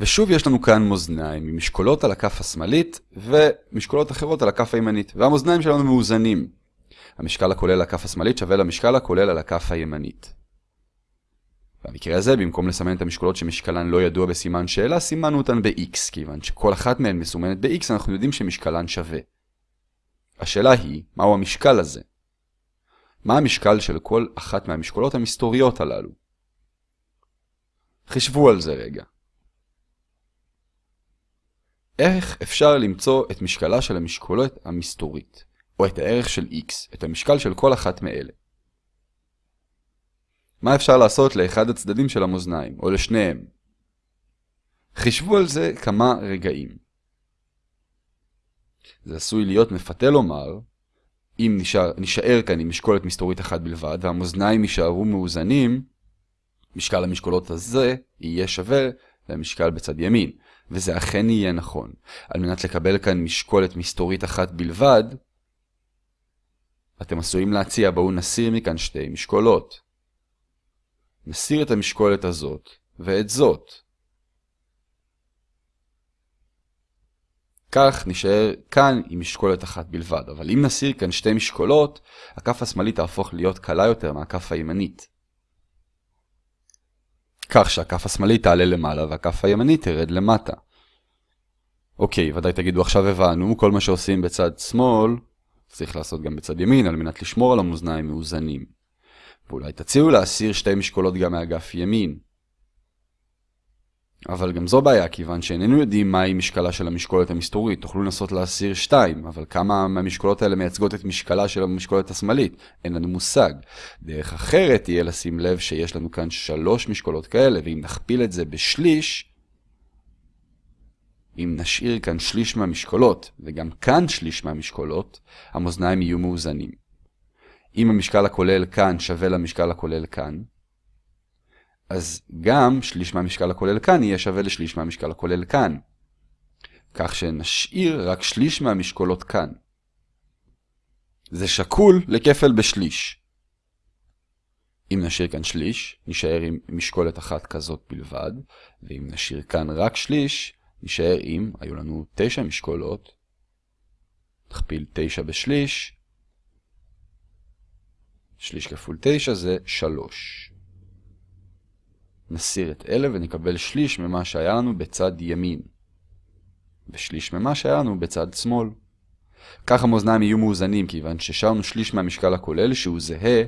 ושוב יש לנו כאן מאזניים משקולות על הכף השמאלית ומשקולות אחרות על הכף הימנית, והמאזניים שלנו מאוזנים. המשקל הכולל על הכף השמאלית שווה למשקל הכולל על הכף הימנית. במקרה הזה, במקום לסמן את המשקולות שמשקלן לא ידוע בסימן שאלה, סימנו אותן ב-x, כיוון שכל אחת מהן מסומנת ב-x, אנחנו יודעים שמשקלן שווה. השאלה היא, מהו המשקל הזה? מה המשקל של כל אחת מהמשקולות המסתוריות הללו? חישבו על זה רגע. איך אפשר למצוא את משקלה של המשקולת המסתורית, או את הערך של x, את המשקל של כל אחת מאלה? מה אפשר לעשות לאחד הצדדים של המאזניים, או לשניהם? חישבו על זה כמה רגעים. זה עשוי להיות מפתה לומר, אם נשאר, נשאר כאן עם משקולת מסתורית אחת בלבד, והמאזניים יישארו מאוזנים, משקל המשקולות הזה יהיה שווה למשקל בצד ימין. וזה אכן יהיה נכון. על מנת לקבל כאן משקולת מסתורית אחת בלבד, אתם עשויים להציע, בואו נסיר מכאן שתי משקולות. נסיר את המשקולת הזאת ואת זאת. כך נשאר כאן עם משקולת אחת בלבד, אבל אם נסיר כאן שתי משקולות, הכף השמאלית תהפוך להיות קלה יותר מהכף הימנית. כך שהכף השמאלית תעלה למעלה והכף הימנית תרד למטה. אוקיי, ודאי תגידו עכשיו הבנו, כל מה שעושים בצד שמאל, צריך לעשות גם בצד ימין על מנת לשמור על המאזניים מאוזנים. ואולי תציעו להסיר שתי משקולות גם מאגף ימין. אבל גם זו בעיה, כיוון שאיננו יודעים מהי משקלה של המשקולת המסתורית. תוכלו לנסות להסיר שתיים, אבל כמה מהמשקולות האלה מייצגות את משקלה של המשקולת השמאלית? אין לנו מושג. דרך אחרת תהיה לשים לב שיש לנו כאן שלוש משקולות כאלה, ואם נכפיל את זה בשליש, אם נשאיר כאן שליש מהמשקולות, וגם כאן שליש מהמשקולות, המאזניים יהיו מאוזנים. אם המשקל הכולל כאן שווה למשקל הכולל כאן, אז גם שליש מהמשקל הכולל כאן יהיה שווה לשליש מהמשקל הכולל כאן. כך שנשאיר רק שליש מהמשקולות כאן. זה שקול לכפל בשליש. אם נשאיר כאן שליש, נשאר עם משקולת אחת כזאת בלבד, ואם נשאיר כאן רק שליש, נשאר עם, היו לנו תשע משקולות, נכפיל תשע בשליש, שליש כפול תשע זה שלוש. נסיר את אלה ונקבל שליש ממה שהיה לנו בצד ימין, ושליש ממה שהיה לנו בצד שמאל. כך המאזניים יהיו מאוזנים, כיוון ששרנו שליש מהמשקל הכולל שהוא זהה,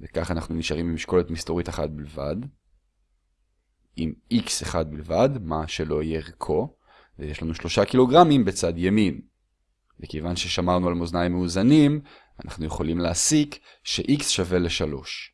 וכך אנחנו נשארים עם משקולת מסתורית אחת בלבד, עם x אחד בלבד, מה שלא יהיה ערכו, ויש לנו שלושה קילוגרמים בצד ימין. וכיוון ששמרנו על מאזניים מאוזנים, אנחנו יכולים להסיק ש-x שווה ל-3.